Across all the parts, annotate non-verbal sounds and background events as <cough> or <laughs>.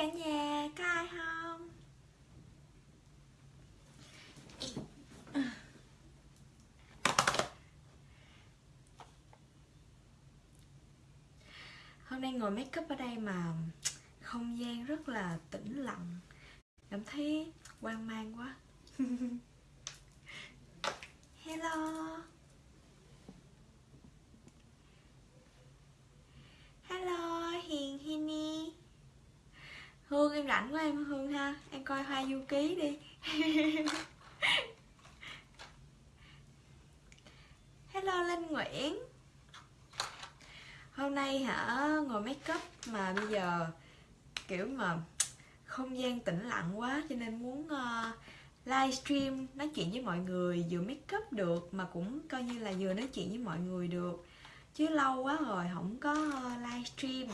cả nhà, có ai không? Hôm nay ngồi make up ở đây mà không gian rất là tĩnh lặng. Cảm thấy hoang mang quá. <laughs> Hello. Hương em rảnh quá em Hương ha. Em coi Hoa Du Ký đi. <laughs> Hello Linh Nguyễn. Hôm nay hả ngồi make up mà bây giờ kiểu mà không gian tĩnh lặng quá cho nên muốn ờ, uh, livestream nói chuyện với mọi người vừa make up được mà cũng coi như là vừa nói chuyện với mọi người được. Chứ lâu quá rồi không có ờ, livestream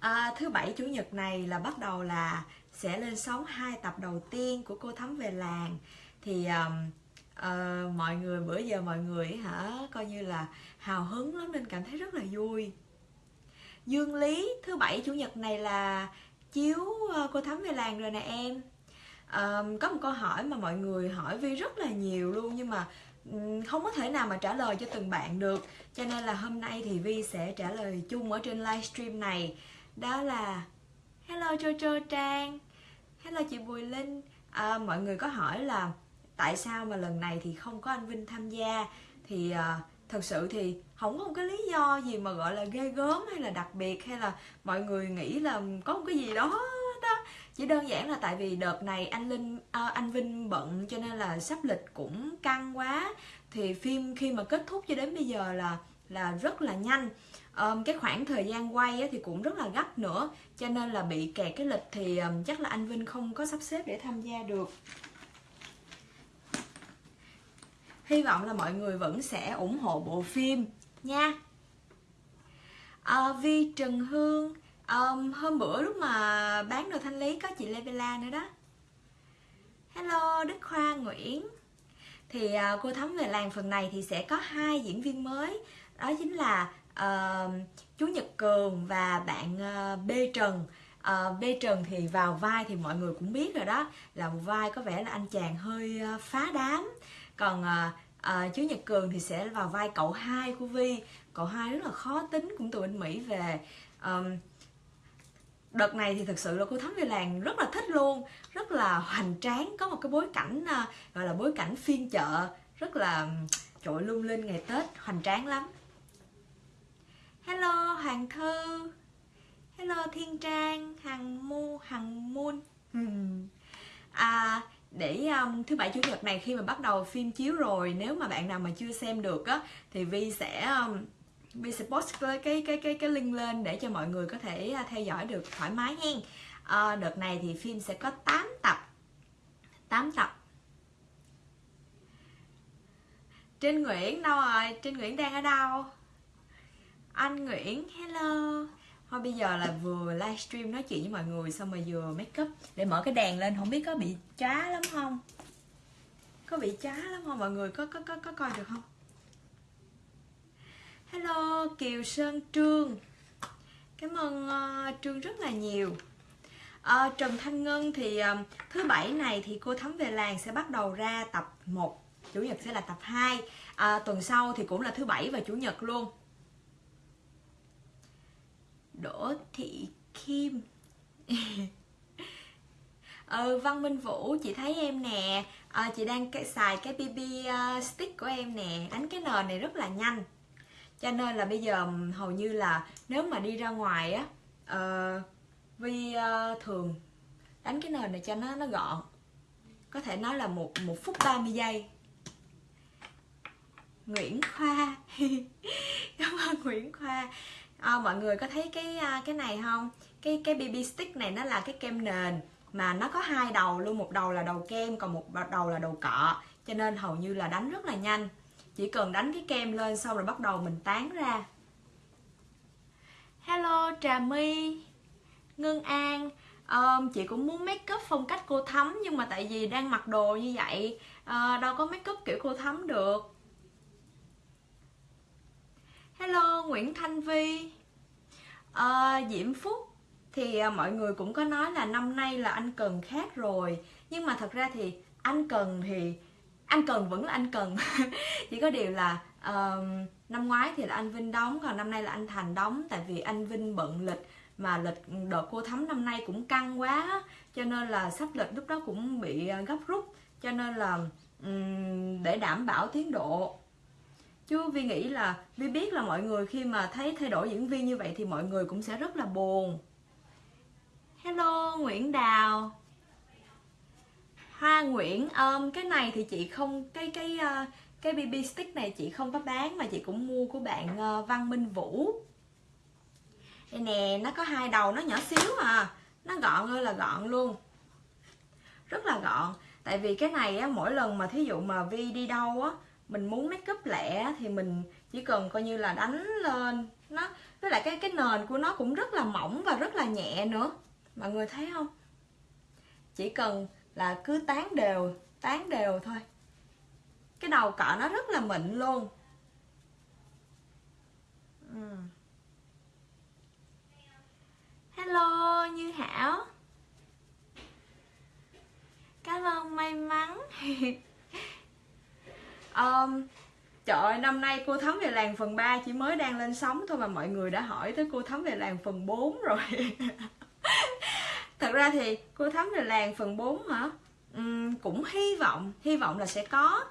à, thứ bảy chủ nhật này là bắt đầu là sẽ lên sóng hai tập đầu tiên của cô thắm về làng. Thì um, uh, mọi người bữa giờ mọi người hả coi như là hào hứng lắm nên cảm thấy rất là vui. Dương lý thứ bảy chủ nhật này là chiếu uh, cô thắm về làng rồi nè em. Um, có một câu hỏi mà mọi người hỏi vi rất là nhiều luôn nhưng mà không có thể nào mà trả lời cho từng bạn được. Cho nên là hôm nay thì vi sẽ trả lời chung ở trên livestream này đó là hello jojo trang hello chị bùi linh. À, mọi người có hỏi là tại sao mà lần này thì không có anh vinh tham gia? Thì à, thật sự thì không có một cái lý do gì mà gọi là ghê gớm hay là đặc biệt hay là mọi người nghĩ là có một cái gì đó đó. Chỉ đơn giản là tại vì đợt này anh linh à, anh vinh bận cho nên là sắp lịch cũng căng quá. Thì phim khi mà kết thúc cho đến bây giờ là là rất là nhanh um, cái khoảng thời gian quay thì cũng rất là gấp nữa cho nên là bị kẹt cái lịch thì um, chắc là anh vinh không có sắp xếp để tham gia được. Hy vọng là mọi người vẫn sẽ ủng hộ bộ phim nha. À, vi trần hương um, hôm bữa lúc mà bán đồ thanh lý có chị lê bella nữa đó. Hello đức khoa nguyễn. Thì uh, cô thắm về làng phần này thì sẽ có hai diễn viên mới đó chính là uh, chú nhật cường và bạn ờ, uh, b trần. Ờ, uh, b trần thì vào vai thì mọi người cũng biết rồi đó là một vai có vẻ là anh chàng hơi uh, phá đám. Còn uh, uh, chú nhật cường thì sẽ vào vai cậu hai của vi. Cậu hai rất là khó tính cũng từ bên mỹ về. Um, đợt này thì thực sự là cô thắm về làng rất là thích luôn rất là hoành tráng có một cái bối cảnh uh, gọi là bối cảnh phiên chợ rất là trội lung linh ngày tết hoành tráng lắm hello hoàng thư. Hello thiên trang hằng mu hằng muôn à để um, thứ bảy chủ nhật này khi mà bắt đầu phim chiếu rồi nếu mà bạn nào mà chưa xem được á thì vi sẽ um, vi sẽ post cái cái cái cái cái link lên để cho mọi người có thể uh, theo dõi được thoải mái hen à, đợt này thì phim sẽ có 8 tập. 8 tập. Trinh Nguyễn đâu rồi? Trinh Nguyễn đang ở đâu? Anh Nguyễn, hello. Thôi bây giờ là vừa livestream nói chuyện với mọi người Xong rồi vừa make up. Để mở cái đèn lên không biết có bị chá lắm không? Có bị chá lắm không? Mọi người có có có, có coi được không? Hello Kiều Sơn Trương. Cảm ơn uh, Trương rất là nhiều. Uh, Trần Thanh Ngân thì uh, thứ bảy này thì cô Thắm về làng sẽ bắt đầu ra tập 1 Chủ nhật sẽ là tập 2 à, Tuần sau thì cũng là thứ bảy và chủ nhật luôn. Đỗ Thị Kim. <laughs> Ừ, Văn Minh Vũ chị thấy em nè. À, chị đang xài cái BB uh, ờ, stick của em nè. Đánh cái nền này rất là nhanh. Cho nên là bây giờ hầu như là nếu mà đi ra ngoài á uh, Vi uh, thường đánh cái nền này cho nó nó gọn. Có thể nói là một một phút 30 giây. Nguyễn Khoa. <laughs> Cảm ơn Nguyễn Khoa à, mọi người có thấy cái à, cái này không? Cái cái BB stick này nó là cái kem nền mà nó có hai đầu luôn một đầu là đầu kem còn một đầu là đầu cọ. Cho nên hầu như là đánh rất là nhanh. Chỉ cần đánh cái kem lên xong rồi bắt đầu mình tán ra. Hello trà my ngân an. Um, chị cũng muốn make up phong cách cô thắm nhưng mà tại vì đang mặc đồ như vậy uh, đâu có make up kiểu cô thắm được. Hello nguyễn thanh vi à, diễm phúc thì à, mọi người cũng có nói là năm nay là anh cần khác rồi. Nhưng mà thật ra thì anh cần thì anh cần vẫn là anh cần. <laughs> Chỉ có điều là uh, năm ngoái thì là anh vinh đóng còn năm nay là anh thành đóng. Tại vì anh vinh bận lịch mà lịch đợt cô thắm năm nay cũng căng quá cho nên là sắp lịch lúc đó cũng bị à, gấp rút. Cho nên là um, để đảm bảo tiến độ chứ vi nghĩ là vi biết là mọi người khi mà thấy thay đổi diễn viên như vậy thì mọi người cũng sẽ rất là buồn. Hello nguyễn đào. Hoa nguyễn um, cái này thì chị không cái cái uh, cái bb stick này chị không có bán mà chị cũng mua của bạn uh, văn minh vũ. Đây nè nó có hai đầu nó nhỏ xíu à. Nó gọn ơi là gọn luôn. Rất là gọn. Tại vì cái này á mỗi lần mà thí dụ mà vi đi đâu á mình muốn make up lẹ thì mình chỉ cần coi như là đánh lên nó. Với lại cái cái nền của nó cũng rất là mỏng và rất là nhẹ nữa. Mọi người thấy không? Chỉ cần là cứ tán đều tán đều thôi. Cái đầu cọ nó rất là mịn luôn. Ừ. Hello, như hảo. Cảm ơn may mắn. <laughs> um, Trời ơi, năm nay cô Thắm về làng phần 3 chỉ mới đang lên sóng thôi mà mọi người đã hỏi tới cô Thắm về làng phần 4 rồi. <laughs> Thật ra thì cô Thắm về làng phần 4 hả? Uhm, cũng hy vọng, hy vọng là sẽ có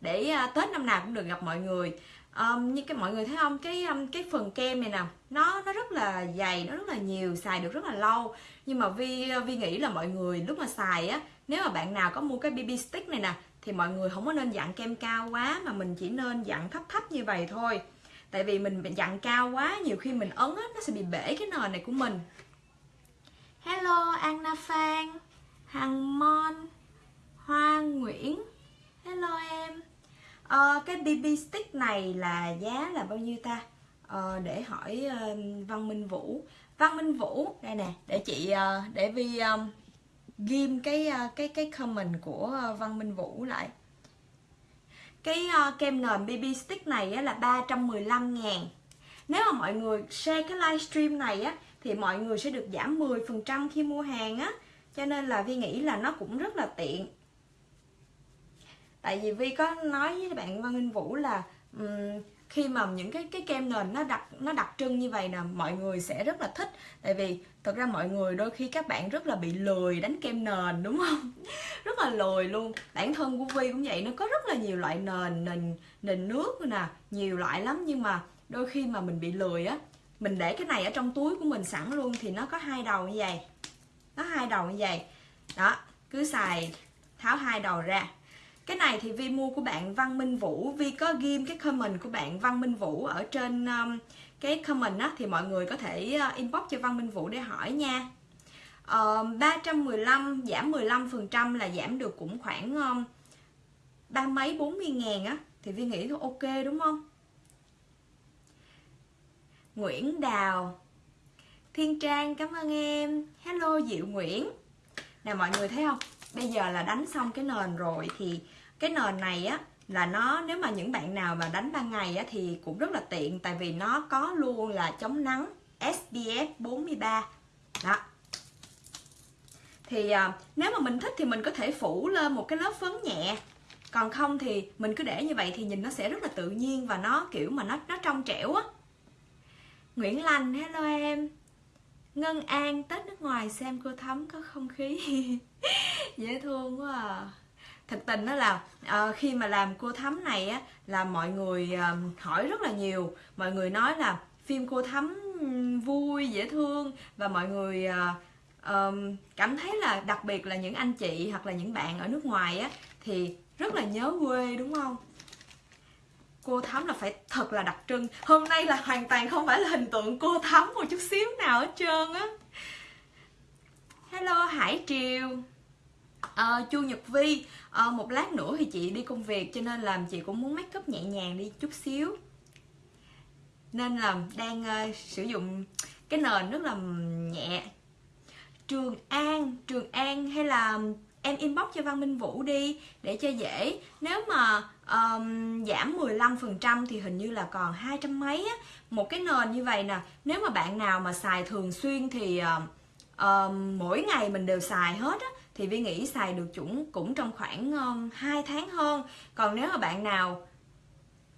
Để uh, Tết năm nào cũng được gặp mọi người. Um, Như cái mọi người thấy không, cái um, cái phần kem này nè Nó nó rất là dày, nó rất là nhiều, xài được rất là lâu. Nhưng mà Vi, Vi nghĩ là mọi người lúc mà xài á Nếu mà bạn nào có mua cái BB stick này nè thì mọi người không có nên dặn kem cao quá mà mình chỉ nên dặn thấp thấp như vậy thôi. Tại vì mình dặn cao quá nhiều khi mình ấn á, nó sẽ bị bể cái nền này của mình. Hello Anna Phan Hằng Mon Hoa Nguyễn. Hello em. À, cái BB stick này là giá là bao nhiêu ta? À, để hỏi uh, Văn Minh Vũ. Văn Minh Vũ đây nè để chị uh, để Vi um, ghim cái ờ, cái cái comment của ờ, Văn Minh Vũ lại. Cái uh, kem nền BB stick này á, là 315 ngàn. Nếu mà mọi người share cái livestream này á thì mọi người sẽ được giảm 10% khi mua hàng á. Cho nên là Vi nghĩ là nó cũng rất là tiện. Tại vì Vi có nói với bạn Văn Minh Vũ là um, khi mà những cái cái kem nền nó đặc nó đặc trưng như vậy nè mọi người sẽ rất là thích. Tại vì thực ra mọi người đôi khi các bạn rất là bị lười đánh kem nền đúng không? <laughs> Rất là lười luôn. Bản thân của vi cũng vậy nó có rất là nhiều loại nền nền nền nước nè nhiều loại lắm. Nhưng mà đôi khi mà mình bị lười á mình để cái này ở trong túi của mình sẵn luôn thì nó có hai đầu như vậy. Nó hai đầu như vậy. Đó cứ xài tháo hai đầu ra. Cái này thì Vi mua của bạn Văn Minh Vũ. Vi có ghim cái comment của bạn Văn Minh Vũ ở trên um, cái comment á thì mọi người có thể ờ, inbox cho Văn Minh Vũ để hỏi nha. Ờ, uh, 315 giảm 15% là giảm được cũng khoảng um, ba mấy 40 ngàn á thì Vi nghĩ thôi ok đúng không? Nguyễn Đào Thiên Trang cảm ơn em. Hello Diệu Nguyễn. Nè mọi người thấy không? Bây giờ là đánh xong cái nền rồi thì cái nền này á là nó nếu mà những bạn nào mà đánh ban ngày á, thì cũng rất là tiện tại vì nó có luôn là chống nắng SPF 43 đó. Thì à, nếu mà mình thích thì mình có thể phủ lên một cái lớp phấn nhẹ. Còn không thì mình cứ để như vậy thì nhìn nó sẽ rất là tự nhiên và nó kiểu mà nó nó trong trẻo á. Nguyễn Lành hello em. Ngân An Tết nước ngoài xem cô thấm có không khí? <laughs> Dễ thương quá à thực tình đó là uh, khi mà làm cô thắm này á là mọi người uh, hỏi rất là nhiều. Mọi người nói là phim cô thắm vui dễ thương và mọi người uh, um, cảm thấy là đặc biệt là những anh chị hoặc là những bạn ở nước ngoài á thì rất là nhớ quê đúng không? Cô thắm là phải thật là đặc trưng. Hôm nay là hoàn toàn không phải là hình tượng cô thắm một chút xíu nào hết trơn á. Hello hải triều à, chu nhật vi à, một lát nữa thì chị đi công việc cho nên là chị cũng muốn make up nhẹ nhàng đi chút xíu. Nên là đang uh, sử dụng cái nền rất là nhẹ. Trường an trường an hay là em inbox cho văn minh vũ đi để cho dễ. Nếu mà um, giảm 15% thì hình như là còn hai trăm mấy á. Một cái nền như vậy nè nếu mà bạn nào mà xài thường xuyên thì uh, um, mỗi ngày mình đều xài hết á thì vi nghĩ xài được chuẩn cũng trong khoảng um, 2 tháng hơn. Còn nếu mà bạn nào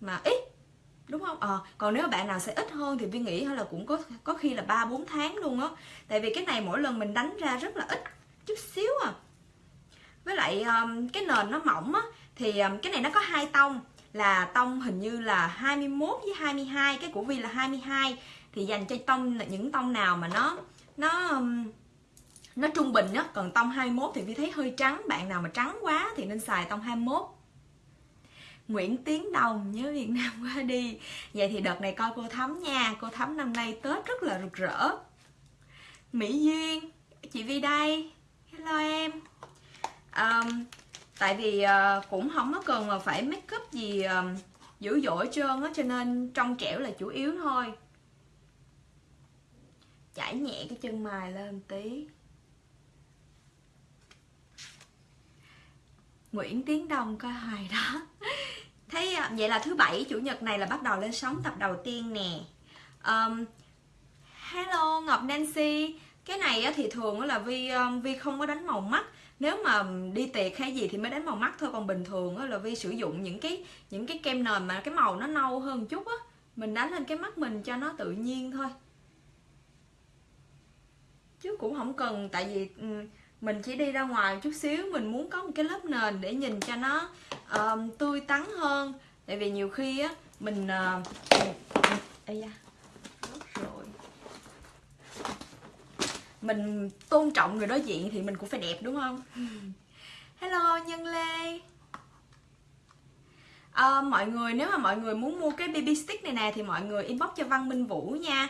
mà ít đúng không? Ờ à, còn nếu mà bạn nào sẽ ít hơn thì vi nghĩ hay là cũng có có khi là ba bốn tháng luôn á. Tại vì cái này mỗi lần mình đánh ra rất là ít chút xíu à. Với lại um, cái nền nó mỏng á thì um, cái này nó có hai tông. Là tông hình như là 21 với 22 cái của Vi là 22 thì dành cho tông những tông nào mà nó nó um, nó trung bình á còn tông 21 thì Vi thấy hơi trắng. Bạn nào mà trắng quá thì nên xài tông 21 Nguyễn Tiến Đồng nhớ Việt Nam <laughs> qua đi. Vậy thì đợt này coi cô Thắm nha. Cô Thắm năm nay Tết rất là rực rỡ. Mỹ Duyên Chị Vi đây. Hello em. Um, Tại vì uh, cũng không có cần mà phải make up gì um, dữ dội trơn á Cho nên trong trẻo là chủ yếu thôi. Chải nhẹ cái chân mày lên tí. Nguyễn Tiến Đông coi hoài đó. <laughs> Thế à, vậy là thứ bảy chủ nhật này là bắt đầu lên sóng tập đầu tiên nè. Um, Hello Ngọc Nancy. Cái này thì thường là Vi um, Vi không có đánh màu mắt. Nếu mà đi tiệc hay gì thì mới đánh màu mắt thôi còn bình thường là vi sử dụng những cái những cái kem nền mà cái màu nó nâu hơn chút á. Mình đánh lên cái mắt mình cho nó tự nhiên thôi. Chứ cũng không cần tại vì mình chỉ đi ra ngoài chút xíu mình muốn có một cái lớp nền để nhìn cho nó uh, tươi tắn hơn. Tại vì nhiều khi á mình uh, Ê da, rồi. Mình tôn trọng người đối diện thì mình cũng phải đẹp đúng không? <laughs> Hello nhân lê. À, mọi người nếu mà mọi người muốn mua cái baby stick này nè thì mọi người inbox cho văn minh vũ nha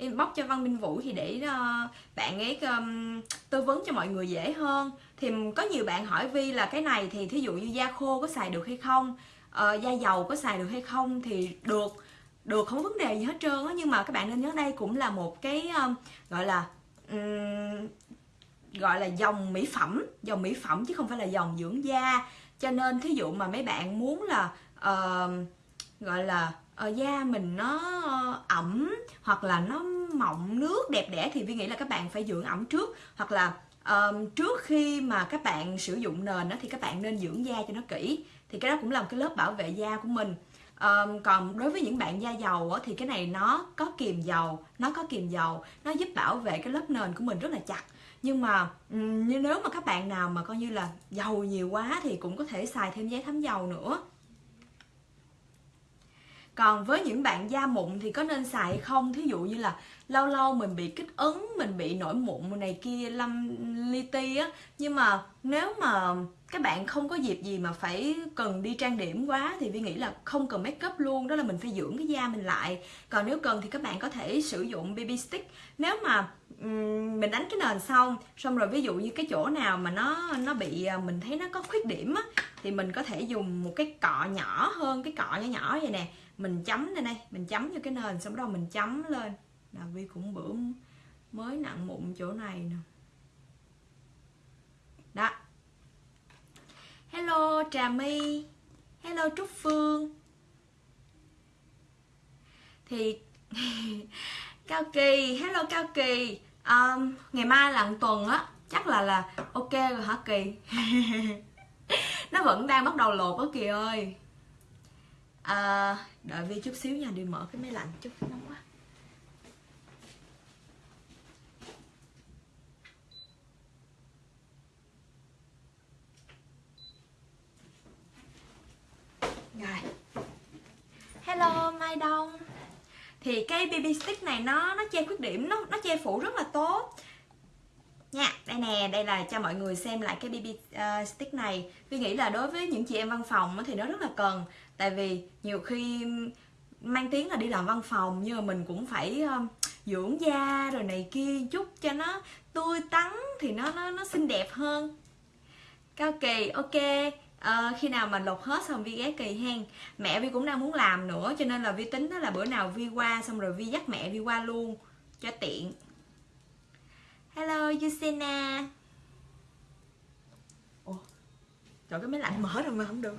inbox cho Văn Minh Vũ thì để uh, bạn ấy um, tư vấn cho mọi người dễ hơn. Thì có nhiều bạn hỏi Vi là cái này thì thí dụ như da khô có xài được hay không uh, da dầu có xài được hay không thì được được không vấn đề gì hết trơn á. Nhưng mà các bạn nên nhớ đây cũng là một cái um, gọi là um, gọi là dòng mỹ phẩm dòng mỹ phẩm chứ không phải là dòng dưỡng da. Cho nên thí dụ mà mấy bạn muốn là uh, gọi là uh, da mình nó ẩm hoặc là nó mọng nước đẹp đẽ thì vi nghĩ là các bạn phải dưỡng ẩm trước. Hoặc là um, trước khi mà các bạn sử dụng nền đó thì các bạn nên dưỡng da cho nó kỹ. Thì cái đó cũng là một cái lớp bảo vệ da của mình. Um, còn đối với những bạn da dầu á, thì cái này nó có kiềm dầu nó có kiềm dầu nó giúp bảo vệ cái lớp nền của mình rất là chặt. Nhưng mà như nếu mà các bạn nào mà coi như là dầu nhiều quá thì cũng có thể xài thêm giấy thấm dầu nữa còn với những bạn da mụn thì có nên xài hay không? Thí dụ như là lâu lâu mình bị kích ứng mình bị nổi mụn này kia lâm li ti á. Nhưng mà nếu mà các bạn không có dịp gì mà phải cần đi trang điểm quá thì vi nghĩ là không cần make up luôn đó là mình phải dưỡng cái da mình lại. Còn nếu cần thì các bạn có thể sử dụng bb stick. Nếu mà um, mình đánh cái nền xong xong rồi ví dụ như cái chỗ nào mà nó nó bị à, mình thấy nó có khuyết điểm á thì mình có thể dùng một cái cọ nhỏ hơn cái cọ nhỏ nhỏ vậy nè mình chấm lên đây mình chấm như cái nền xong đó mình chấm lên. Là vi cũng bữa mới nặng mụn chỗ này nè. Đó. Hello trà my. Hello trúc phương. Thì <laughs> cao kỳ. Hello cao kỳ. Um, ngày mai là tuần á chắc là là ok rồi hả kỳ? <laughs> Nó vẫn đang bắt đầu lột á kỳ ơi à, đợi vi chút xíu nha đi mở cái máy lạnh chút nóng quá. Rồi. Hello mai đông. Thì cái bb stick này nó nó che khuyết điểm nó nó che phủ rất là tốt nha đây nè đây là cho mọi người xem lại cái bb uh, ờ, stick này. Vi nghĩ là đối với những chị em văn phòng thì nó rất là cần. Tại vì nhiều khi mang tiếng là đi làm văn phòng nhưng mà mình cũng phải um, dưỡng da rồi này kia chút cho nó tươi tắn thì nó nó nó xinh đẹp hơn. Cao kỳ ok. À, khi nào mà lột hết xong vi ghé kỳ hen. Mẹ vi cũng đang muốn làm nữa cho nên là vi tính đó là bữa nào vi qua xong rồi vi dắt mẹ vi qua luôn cho tiện hello Yusena Trời cái máy lạnh mở rồi mà không được.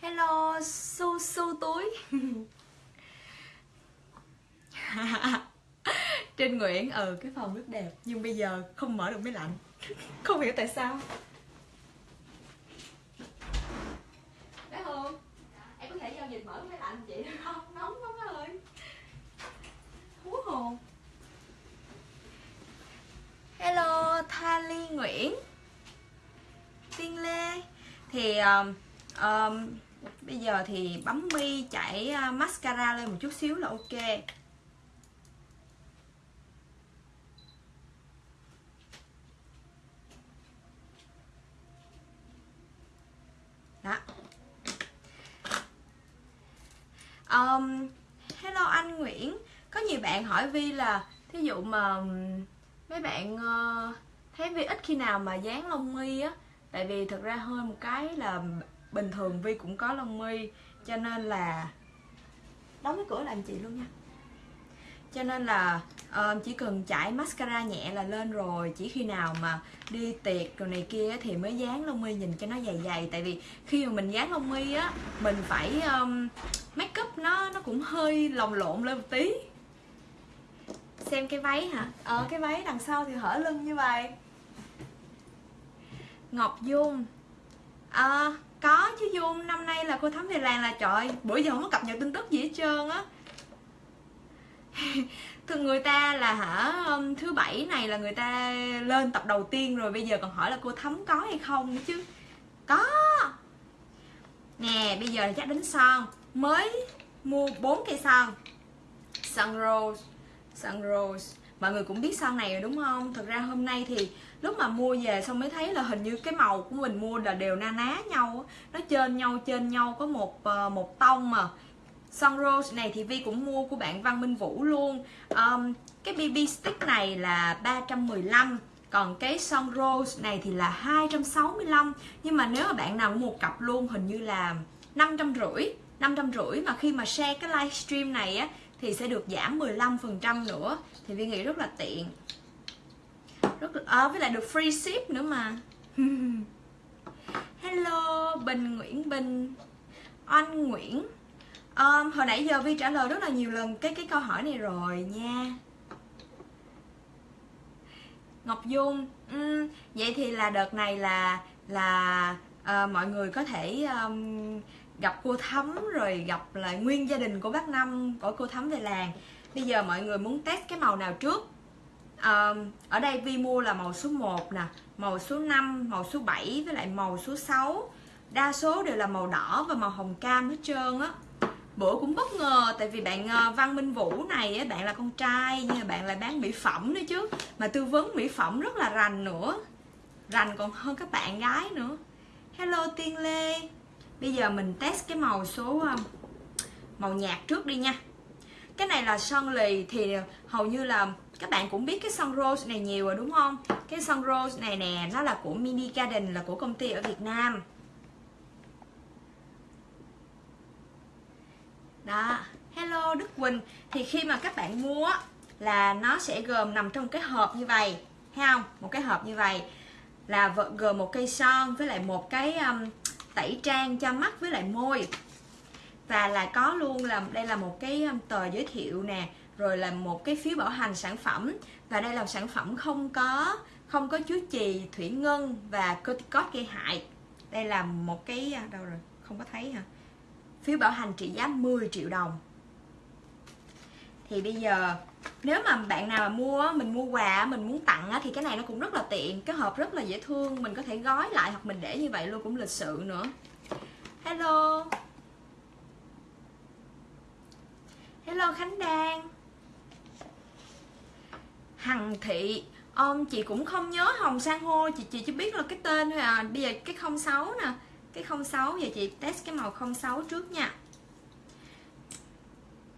Hello su su túi <laughs> Trinh Nguyễn ừ cái phòng rất đẹp nhưng bây giờ không mở được máy lạnh. <laughs> Không hiểu tại sao. Bé Hương em có thể giao dịch mở máy lạnh chị được không? Nóng lắm á ơi. Hú hồn. Hello Thali Nguyễn. Tiên Lê. Thì um, um, bây giờ thì bấm mi chảy uh, mascara lên một chút xíu là ok đó um, hello anh Nguyễn có nhiều bạn hỏi Vi là thí dụ mà mấy bạn ờ, thấy Vi ít khi nào mà dán lông mi á tại vì thực ra hơi một cái là bình thường Vi cũng có lông mi cho nên là đóng cái cửa làm chị luôn nha. Cho nên là uh, chỉ cần chải mascara nhẹ là lên rồi chỉ khi nào mà đi tiệc rồi này kia thì mới dán lông mi nhìn cho nó dày dày. Tại vì khi mà mình dán lông mi á mình phải um, make up nó nó cũng hơi lồng lộn lên một tí xem cái váy hả? Ờ cái váy đằng sau thì hở lưng như vậy. Ngọc dung. À, có chứ dung năm nay là cô thắm về làng là trời bữa giờ không có cập nhật tin tức gì hết trơn á. <laughs> Thường người ta là hả thứ bảy này là người ta lên tập đầu tiên rồi bây giờ còn hỏi là cô thấm có hay không nữa chứ. Có. Nè bây giờ chắc đến son. Mới mua bốn cây son. Son rose son rose. Mọi người cũng biết son này rồi đúng không? Thực ra hôm nay thì lúc mà mua về xong mới thấy là hình như cái màu của mình mua là đều na ná nhau nó trên nhau trên nhau có một ờ, một tông mà. Sun Rose này thì Vi cũng mua của bạn Văn Minh Vũ luôn. Um, Cái BB stick này là 315 Còn cái Sun Rose này thì là 265 Nhưng mà nếu mà bạn nào mua một cặp luôn hình như là 550 550 mà khi mà share cái livestream này á thì sẽ được giảm 15% nữa. Thì Vi nghĩ rất là tiện. Rất à, với lại được free ship nữa mà. <laughs> Hello Bình Nguyễn Bình. Anh Nguyễn. Um, hồi nãy giờ vi trả lời rất là nhiều lần cái cái câu hỏi này rồi nha. Ngọc dung um, vậy thì là đợt này là là uh, mọi người có thể um, gặp cô thắm rồi gặp lại nguyên gia đình của bác năm của cô thắm về làng. Bây giờ mọi người muốn test cái màu nào trước? À, ở đây vi mua là màu số 1 nè màu số 5 màu số 7 với lại màu số 6 đa số đều là màu đỏ và màu hồng cam hết trơn á. Bữa cũng bất ngờ tại vì bạn ờ, Văn Minh Vũ này bạn là con trai nhưng mà bạn lại bán mỹ phẩm nữa chứ. Mà tư vấn mỹ phẩm rất là rành nữa rành còn hơn các bạn gái nữa. Hello Tiên Lê bây giờ mình test cái màu số ờ, màu nhạt trước đi nha. Cái này là son lì thì hầu như là các bạn cũng biết cái son rose này nhiều rồi đúng không? Cái son rose này nè nó là của mini garden là của công ty ở Việt Nam. Đó hello Đức Quỳnh. Thì khi mà các bạn mua là nó sẽ gồm nằm trong cái hộp như vậy thấy không? Một cái hộp như vậy là gồm một cây son với lại một cái um, tẩy trang cho mắt với lại môi. Và là có luôn là, đây là một cái um, tờ giới thiệu nè, rồi là một cái phiếu bảo hành sản phẩm. Và đây là sản phẩm không có không có chứa chì, thủy ngân và corticoid gây hại. Đây là một cái à, đâu rồi, không có thấy hả? Phiếu bảo hành trị giá 10 triệu đồng. Thì bây giờ nếu mà bạn nào mà mua mình mua quà mình muốn tặng thì cái này nó cũng rất là tiện cái hộp rất là dễ thương mình có thể gói lại hoặc mình để như vậy luôn cũng lịch sự nữa. Hello. Hello khánh đan. Hằng thị ông chị cũng không nhớ hồng san hô chị chị chỉ biết là cái tên thôi à. Bây giờ cái 06 nè cái 06 giờ chị test cái màu 06 trước nha.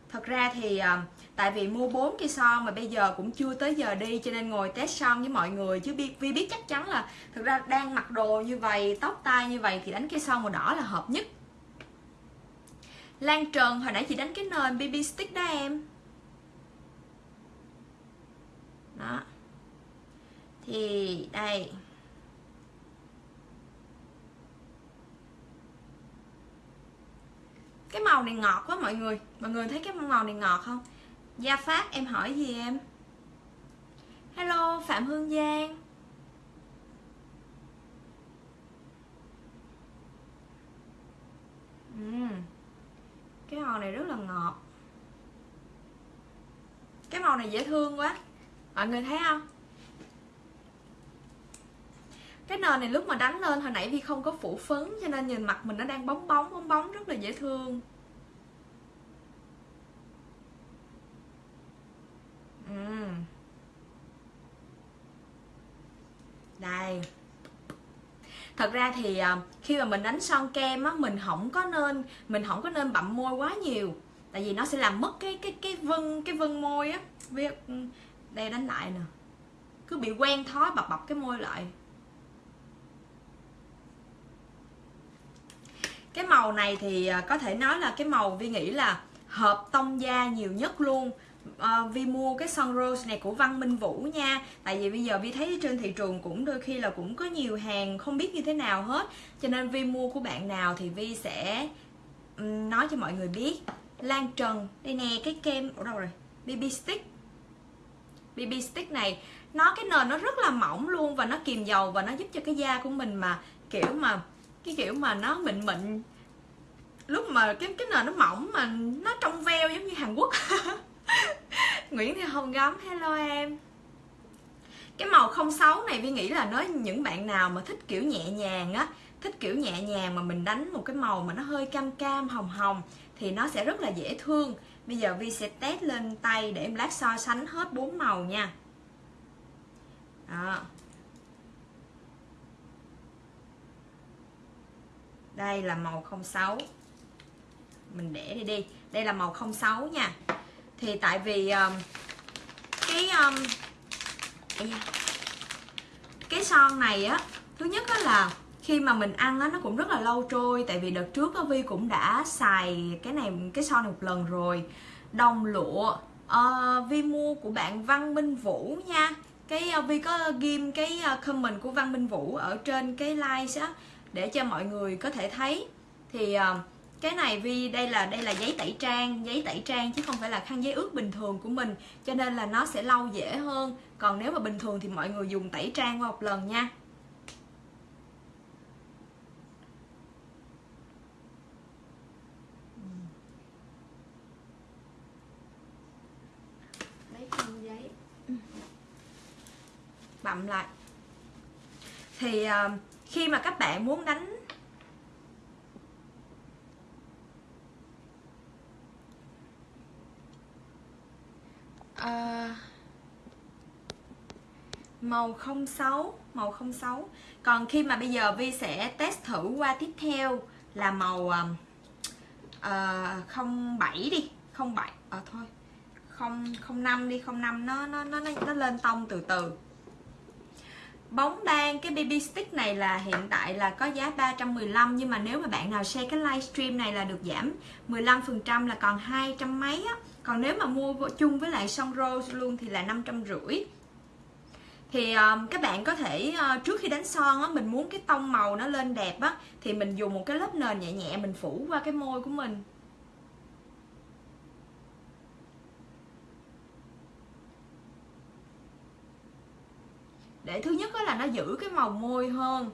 Thật ra thì uh, tại vì mua bốn cây son mà bây giờ cũng chưa tới giờ đi, cho nên ngồi test son với mọi người. Chứ biết vi biết chắc chắn là thực ra đang mặc đồ như vậy, tóc tai như vậy thì đánh cây son màu đỏ là hợp nhất. Lan Trần, hồi nãy chị đánh cái nền BB stick đó em. Đó. Thì đây. Cái màu này ngọt quá mọi người. Mọi người thấy cái màu này ngọt không? Gia phát, em hỏi gì em? Hello, phạm hương giang. Uhm. cái màu này rất là ngọt. Cái màu này dễ thương quá. Mọi người thấy không? Cái nền này lúc mà đánh lên hồi nãy vì không có phủ phấn cho nên nhìn mặt mình nó đang bóng bóng bóng bóng, rất là dễ thương uhm. đây thật ra thì à, khi mà mình đánh son kem á, mình không có nên, mình không có nên bậm môi quá nhiều. Tại vì nó sẽ làm mất cái cái cái vân cái vân môi á. Ừ, đây đánh lại nè. Cứ bị quen thói bập bập cái môi lại. Cái màu này thì à, có thể nói là cái màu vi nghĩ là hợp tông da nhiều nhất luôn. Ờ, uh, vi mua cái son rose này của văn minh vũ nha. Tại vì bây giờ vi thấy trên thị trường cũng đôi khi là cũng có nhiều hàng không biết như thế nào hết. Cho nên vi mua của bạn nào thì vi sẽ um, nói cho mọi người biết. Lan trần đây nè cái kem ở đâu rồi? Bb stick. Bb stick này nó cái nền nó rất là mỏng luôn và nó kiềm dầu và nó giúp cho cái da của mình mà kiểu mà cái kiểu mà nó mịn mịn. Lúc mà cái cái nền nó mỏng mà nó trong veo giống như Hàn Quốc. <laughs> <laughs> Nguyễn Thị Hồng Gấm, hello em. Cái màu 06 này Vi nghĩ là nói những bạn nào mà thích kiểu nhẹ nhàng á, thích kiểu nhẹ nhàng mà mình đánh một cái màu mà nó hơi cam cam, hồng hồng thì nó sẽ rất là dễ thương. Bây giờ Vi sẽ test lên tay để em lát so sánh hết bốn màu nha. Đó. Đây là màu 06 mình để đi đi. Đây là màu 06 nha thì tại vì um, cái um, cái son này á thứ nhất á là khi mà mình ăn á nó cũng rất là lâu trôi. Tại vì đợt trước á vi cũng đã xài cái này cái son này một lần rồi. Đồng lụa uh, vi mua của bạn văn minh vũ nha. Cái uh, vi có ghim cái uh, comment của văn minh vũ ở trên cái like á để cho mọi người có thể thấy. Thì uh, cái này vì đây là đây là giấy tẩy trang giấy tẩy trang chứ không phải là khăn giấy ướt bình thường của mình cho nên là nó sẽ lau dễ hơn. Còn nếu mà bình thường thì mọi người dùng tẩy trang qua một lần nha. Lấy khăn giấy. Bậm lại. Thì uh, khi mà các bạn muốn đánh à, màu 06 màu 06 còn khi mà bây giờ Vi sẽ test thử qua tiếp theo là màu uh, ờ, 07 đi 07 ờ à, thôi không không năm đi không năm nó nó nó nó lên tông từ từ. Bóng đan cái baby stick này là hiện tại là có giá 315 nhưng mà nếu mà bạn nào share cái livestream này là được giảm 15 phần trăm là còn hai trăm mấy á còn nếu mà mua chung với lại son rose luôn thì là năm trăm rưỡi. Thì um, các bạn có thể uh, trước khi đánh son á mình muốn cái tông màu nó lên đẹp á thì mình dùng một cái lớp nền nhẹ nhẹ mình phủ qua cái môi của mình. Để thứ nhất là nó giữ cái màu môi hơn.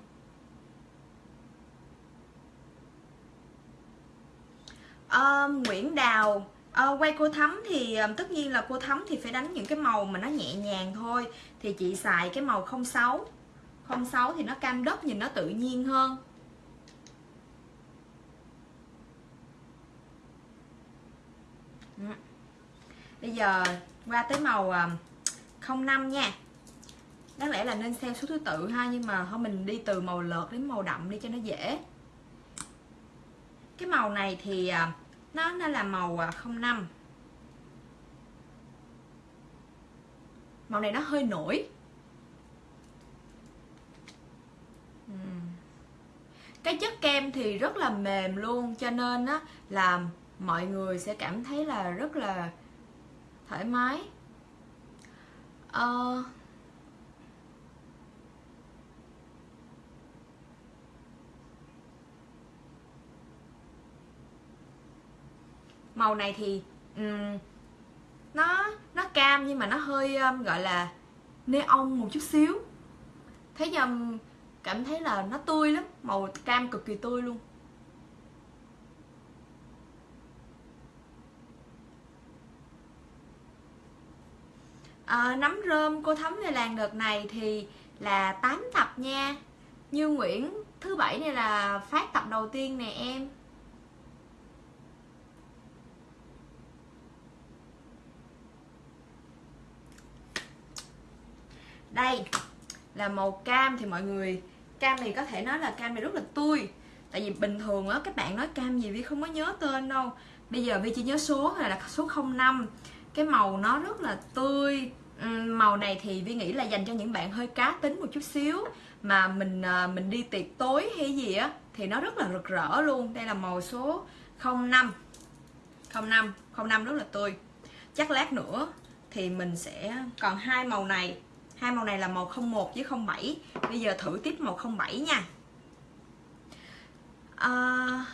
Um, Nguyễn Đào À, quay cô thắm thì ờ, tất nhiên là cô thắm thì phải đánh những cái màu mà nó nhẹ nhàng thôi. Thì chị xài cái màu 06 06 thì nó cam đất nhìn nó tự nhiên hơn. Ừ. Bây giờ qua tới màu ờ, 05 nha. Đáng lẽ là nên xem số thứ tự ha nhưng mà thôi mình đi từ màu lợt đến màu đậm đi cho nó dễ. Cái màu này thì nó nó là màu à, 05 màu này nó hơi nổi. Cái chất kem thì rất là mềm luôn cho nên á là mọi người sẽ cảm thấy là rất là thoải mái. Uh, màu này thì um, nó nó cam nhưng mà nó hơi um, gọi là neon một chút xíu. Thấy nhầm cảm thấy là nó tươi lắm màu cam cực kỳ tươi luôn. À, nấm rơm cô thấm về làng đợt này thì là 8 tập nha. Như nguyễn thứ bảy này là phát tập đầu tiên nè em. Đây, là màu cam thì mọi người, cam này có thể nói là cam này rất là tươi. Tại vì bình thường á, các bạn nói cam gì vi không có nhớ tên đâu. Bây giờ vi chỉ nhớ số này là số 05 cái màu nó rất là tươi. Màu này thì vi nghĩ là dành cho những bạn hơi cá tính một chút xíu. Mà mình ờ, mình đi tiệc tối hay gì á, thì nó rất là rực rỡ luôn. Đây là màu số 05 05 05 rất là tươi. Chắc lát nữa thì mình sẽ, còn hai màu này hai màu này là màu 01 với 07 bây giờ thử tiếp màu 07 nha. À,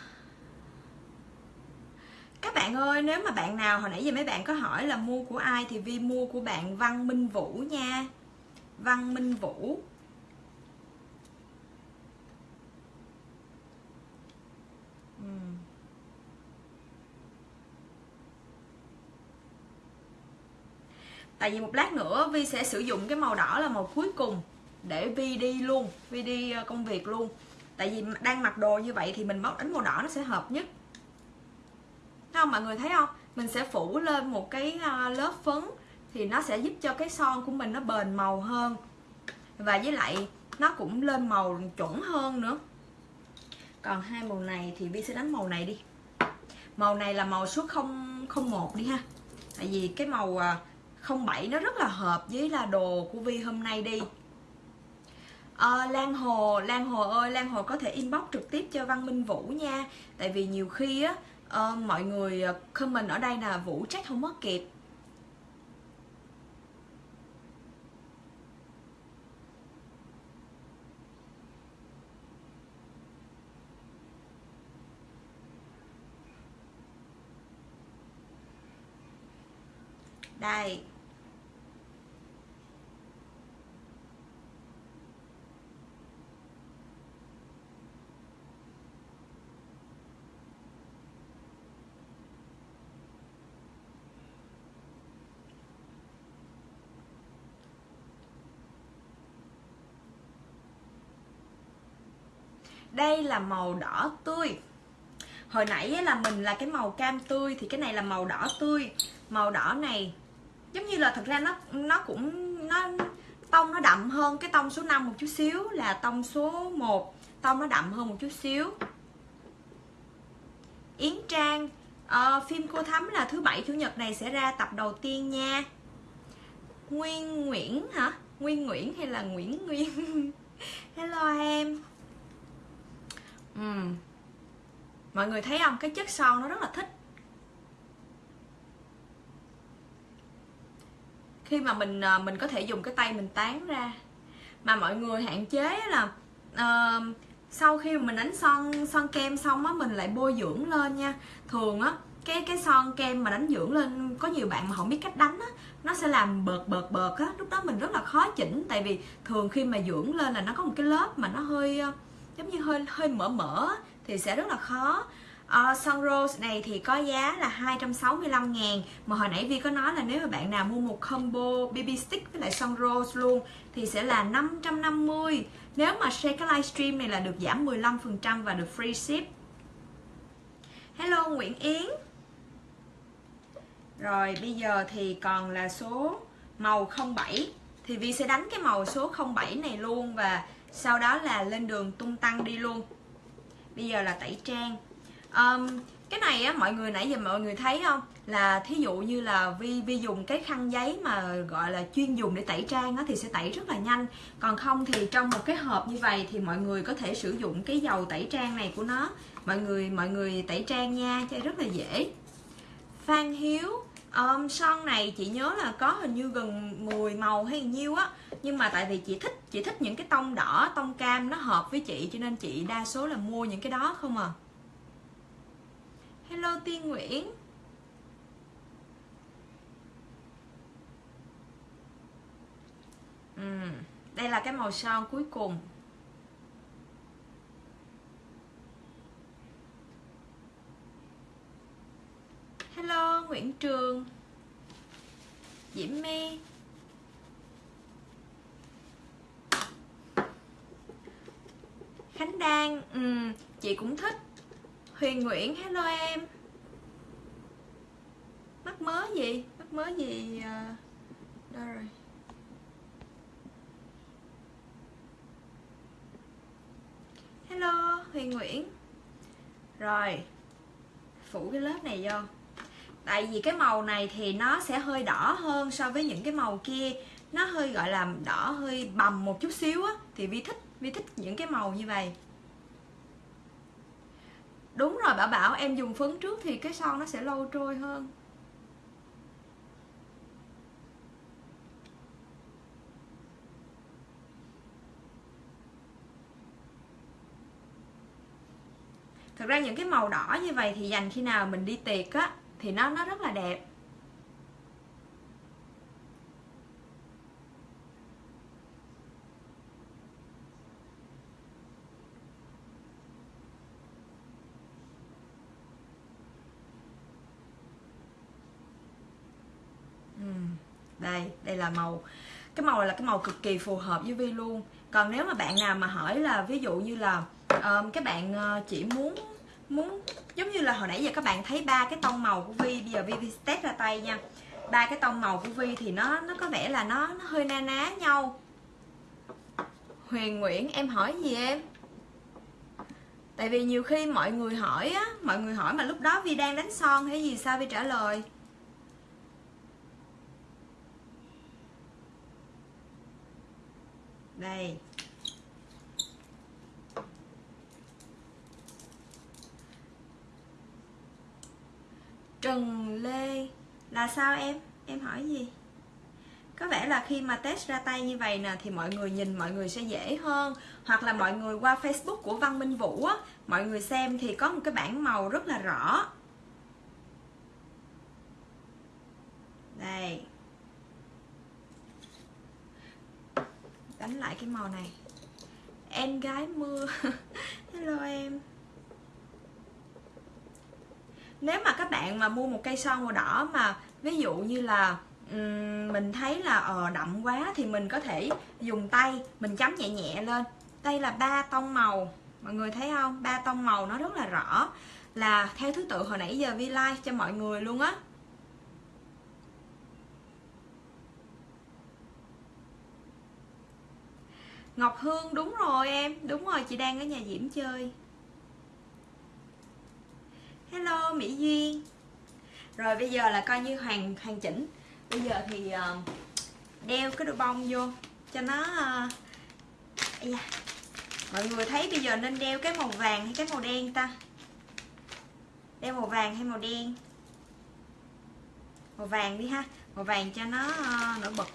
các bạn ơi nếu mà bạn nào hồi nãy giờ mấy bạn có hỏi là mua của ai thì vi mua của bạn Văn Minh Vũ nha. Văn Minh Vũ. Ừ. tại vì một lát nữa vi sẽ sử dụng cái màu đỏ là màu cuối cùng để vi đi luôn, vi đi ờ, công việc luôn. Tại vì đang mặc đồ như vậy thì mình bóc đánh màu đỏ nó sẽ hợp nhất. Thấy không, mọi người thấy không? Mình sẽ phủ lên một cái ờ, lớp phấn thì nó sẽ giúp cho cái son của mình nó bền màu hơn. Và với lại nó cũng lên màu chuẩn hơn nữa. Còn hai màu này thì vi sẽ đánh màu này đi. Màu này là màu số 001 đi ha. Tại vì cái màu ờ, 07 nó rất là hợp với là đồ của Vi hôm nay đi. À, Lan Hồ Lan Hồ ơi Lan Hồ có thể inbox trực tiếp cho Văn Minh Vũ nha. Tại vì nhiều khi á uh, mọi người ờ, comment ở đây là Vũ chắc không mất kịp. Đây. Đây là màu đỏ tươi. Hồi nãy là mình là cái màu cam tươi thì cái này là màu đỏ tươi. Màu đỏ này giống như là thật ra nó nó cũng nó tông nó đậm hơn cái tông số 5 một chút xíu là tông số 1 tông nó đậm hơn một chút xíu. Yến Trang uh, phim cô thắm là thứ bảy chủ nhật này sẽ ra tập đầu tiên nha. Nguyên Nguyễn hả? Nguyên Nguyễn hay là Nguyễn Nguyên? <laughs> Hello em ừ. mọi người thấy không? Cái chất son nó rất là thích. Khi mà mình ờ, mình có thể dùng cái tay mình tán ra mà mọi người hạn chế là uh, sau khi mình đánh son son kem xong á mình lại bôi dưỡng lên nha. Thường á cái cái son kem mà đánh dưỡng lên có nhiều bạn mà không biết cách đánh á nó sẽ làm bợt bợt bợt á. Lúc đó mình rất là khó chỉnh tại vì thường khi mà dưỡng lên là nó có một cái lớp mà nó hơi ờ, giống như hơi hơi mở mở thì sẽ rất là khó. Uh, Sun Rose này thì có giá là 265 ngàn. Mà hồi nãy Vi có nói là nếu mà bạn nào mua một combo BB stick với lại Sun Rose luôn Thì sẽ là 550 Nếu mà share cái livestream này là được giảm 15% và được free ship. Hello Nguyễn Yến. Rồi bây giờ thì còn là số màu 07 Thì Vi sẽ đánh cái màu số 07 này luôn Và sau đó là lên đường tung tăng đi luôn. Bây giờ là tẩy trang. Um, cái này á mọi người nãy giờ mọi người thấy không? Là thí dụ như là vi vi dùng cái khăn giấy mà gọi là chuyên dùng để tẩy trang á, thì sẽ tẩy rất là nhanh. Còn không thì trong một cái hộp như vậy thì mọi người có thể sử dụng cái dầu tẩy trang này của nó. Mọi người mọi người tẩy trang nha cho rất là dễ. Phan Hiếu um, son này chị nhớ là có hình như gần 10 màu hay nhiêu á nhưng mà tại vì chị thích chị thích những cái tông đỏ tông cam nó hợp với chị cho nên chị đa số là mua những cái đó không à. Hello tiên nguyễn. Ừ, đây là cái màu son cuối cùng. Hello nguyễn trường. Diễm my. Khánh đan ừ, chị cũng thích. Huyền nguyễn hello em. Mắc mớ gì? Mắc mớ gì ờ, đâu rồi? Hello huyền nguyễn. Rồi phủ cái lớp này vô. Tại vì cái màu này thì nó sẽ hơi đỏ hơn so với những cái màu kia nó hơi, gọi là, đỏ hơi bầm một chút xíu á, thì vi thích vi thích những cái màu như vậy. Đúng rồi, bảo bảo, em dùng phấn trước thì cái son nó sẽ lâu trôi hơn. Thực ra những cái màu đỏ như vậy thì dành khi nào mình đi tiệc á, thì nó nó rất là đẹp. Đây là màu cái màu này là cái màu cực kỳ phù hợp với vi luôn. Còn nếu mà bạn nào mà hỏi là ví dụ như là um, các bạn ờ, chỉ muốn muốn giống như là hồi nãy giờ các bạn thấy ba cái tông màu của vi bây giờ vi, vi test ra tay nha. Ba cái tông màu của vi thì nó nó có vẻ là nó nó hơi na ná nhau. Huyền nguyễn em hỏi gì em? Tại vì nhiều khi mọi người hỏi á mọi người hỏi mà lúc đó vi đang đánh son hay gì sao vi trả lời? Đây Trần Lê, là sao em? Em hỏi gì? Có vẻ là khi mà test ra tay như vậy nè, thì mọi người nhìn mọi người sẽ dễ hơn Hoặc là mọi người qua Facebook của Văn Minh Vũ á, Mọi người xem thì có một cái bảng màu rất là rõ Đây Đánh lại cái màu này. Em gái mưa. <laughs> Hello em. Nếu mà các bạn mà mua một cây son màu đỏ mà ví dụ như là um, mình thấy là ờ đậm quá thì mình có thể dùng tay mình chấm nhẹ nhẹ lên. Đây là ba tông màu. Mọi người thấy không? Ba tông màu nó rất là rõ là theo thứ tự hồi nãy giờ vi like cho mọi người luôn á. Ngọc Hương đúng rồi em. Đúng rồi chị đang ở nhà Diễm chơi. Hello mỹ duyên. Rồi bây giờ là coi như hoàn hoàn chỉnh. Bây giờ thì uh, đeo cái đôi bông vô cho nó ờ, uh, yeah. mọi người thấy bây giờ nên đeo cái màu vàng hay cái màu đen ta? Đeo màu vàng hay màu đen? Màu vàng đi ha. Màu vàng cho nó uh, nổi bật.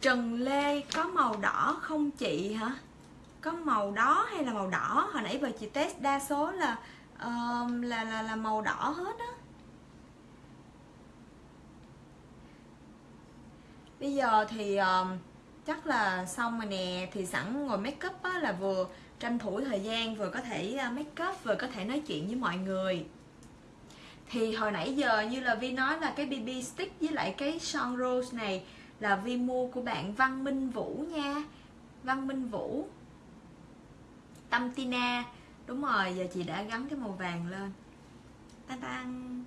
Trần Lê có màu đỏ không chị hả? có màu đó hay là màu đỏ? Hồi nãy vừa chị test đa số là uh, là là là màu đỏ hết á. Bây giờ thì uh, chắc là xong rồi nè. Thì sẵn ngồi make up á, là vừa tranh thủ thời gian vừa có thể ờ, make up vừa có thể nói chuyện với mọi người. Thì hồi nãy giờ như là Vi nói là cái BB stick với lại cái son rose này là Vi mua của bạn Văn Minh Vũ nha. Văn Minh Vũ. Tâm Tina. Đúng rồi, giờ chị đã gắn cái màu vàng lên. Tan tan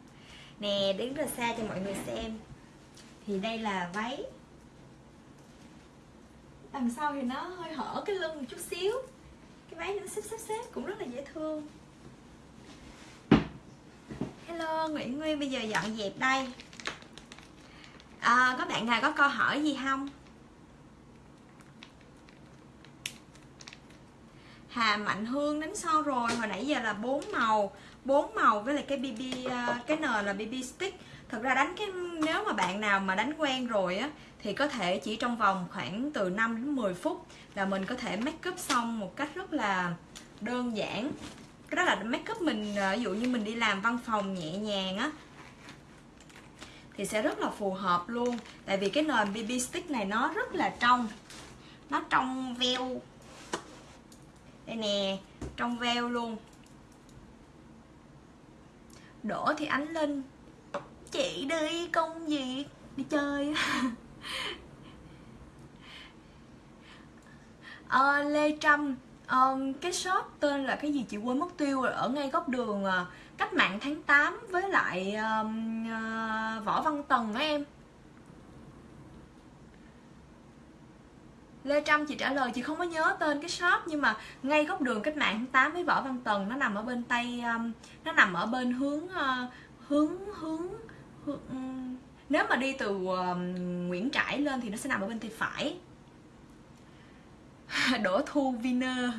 Nè, đứng rất xa cho mọi người xem. Thì đây là váy. Đằng sau thì nó hơi hở cái lưng một chút xíu. Cái váy nó xếp xếp xếp cũng rất là dễ thương. Hello nguyễn nguyên bây giờ dọn dẹp đây à, có bạn nào có câu hỏi gì không? Hà Mạnh Hương đánh sau rồi hồi nãy giờ là bốn màu bốn màu với lại cái BB ờ, cái n là BB stick. Thật ra đánh cái nếu mà bạn nào mà đánh quen rồi á thì có thể chỉ trong vòng khoảng từ 5 đến 10 phút là mình có thể make up xong một cách rất là đơn giản. Cái đó là make up mình ờ, ví dụ như mình đi làm văn phòng nhẹ nhàng á thì sẽ rất là phù hợp luôn. Tại vì cái nền BB stick này nó rất là trong. Nó trong veo. Đây nè trong veo luôn. Đổ thì ánh linh chị đi công việc. Đi chơi. À, <laughs> lê trâm à, cái shop tên là cái gì chị quên mất tiêu rồi. Ở ngay góc đường à, cách mạng tháng 8 với lại uh, uh, võ văn tần đó em. Lê Trâm chị trả lời chị không có nhớ tên cái shop nhưng mà ngay góc đường cách mạng tháng 8 với Võ Văn Tần nó nằm ở bên tây um, nó nằm ở bên hướng uh, hướng hướng, hướng um, nếu mà đi từ uh, Nguyễn Trãi lên thì nó sẽ nằm ở bên tay phải. <laughs> Đỗ Thu Viner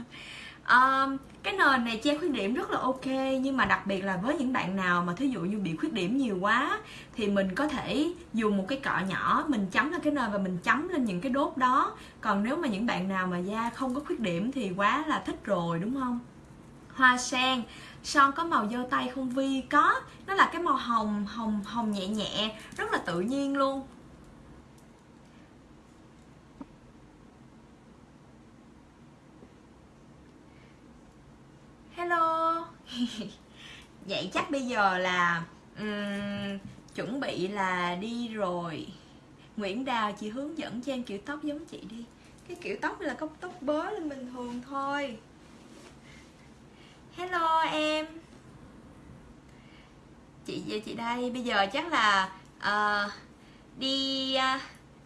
um, cái nền này che khuyết điểm rất là ok nhưng mà đặc biệt là với những bạn nào mà thí dụ như bị khuyết điểm nhiều quá thì mình có thể dùng một cái cọ nhỏ mình chấm lên cái nền và mình chấm lên những cái đốt đó. Còn nếu mà những bạn nào mà da không có khuyết điểm thì quá là thích rồi đúng không? Hoa sen son có màu dơ tay không? Vi có. Nó là cái màu hồng hồng hồng nhẹ nhẹ rất là tự nhiên luôn. Hello. <laughs> Vậy chắc bây giờ là um, chuẩn bị là đi rồi. Nguyễn Đào chị hướng dẫn cho em kiểu tóc giống chị đi. Cái kiểu tóc là cốc tóc bớ lên bình thường thôi. Hello em. Chị chị đây. Bây giờ chắc là uh, đi uh,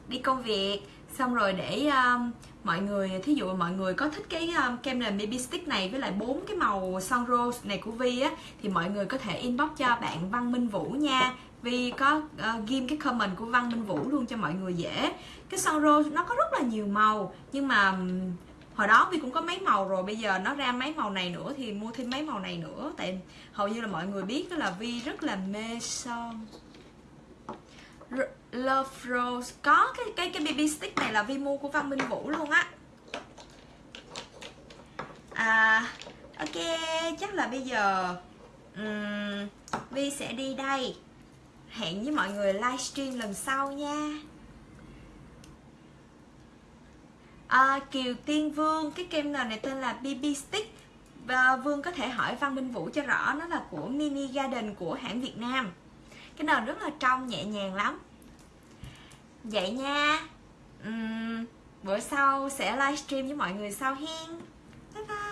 đi công việc xong rồi để um, mọi người thí dụ mọi người có thích cái um, kem nền baby stick này với lại bốn cái màu son rose này của Vi á thì mọi người có thể inbox cho bạn Văn Minh Vũ nha. Vi có uh, ghim cái comment của Văn Minh Vũ luôn cho mọi người dễ. Cái son rose nó có rất là nhiều màu nhưng mà hồi đó Vi cũng có mấy màu rồi bây giờ nó ra mấy màu này nữa thì mua thêm mấy màu này nữa. Tại hầu như là mọi người biết đó là Vi rất là mê son. Love Rose. Có cái cái cái BB stick này là Vi mua của Văn Minh Vũ luôn á. À ok chắc là bây giờ um, Vi sẽ đi đây. Hẹn với mọi người livestream lần sau nha. À, Kiều Tiên Vương cái kem nền này tên là BB stick? Và Vương có thể hỏi Văn Minh Vũ cho rõ nó là của Mini Garden của hãng Việt Nam cái nền rất là trong nhẹ nhàng lắm. Vậy nha. Uhm, bữa sau sẽ livestream với mọi người sau hen. Bye bye.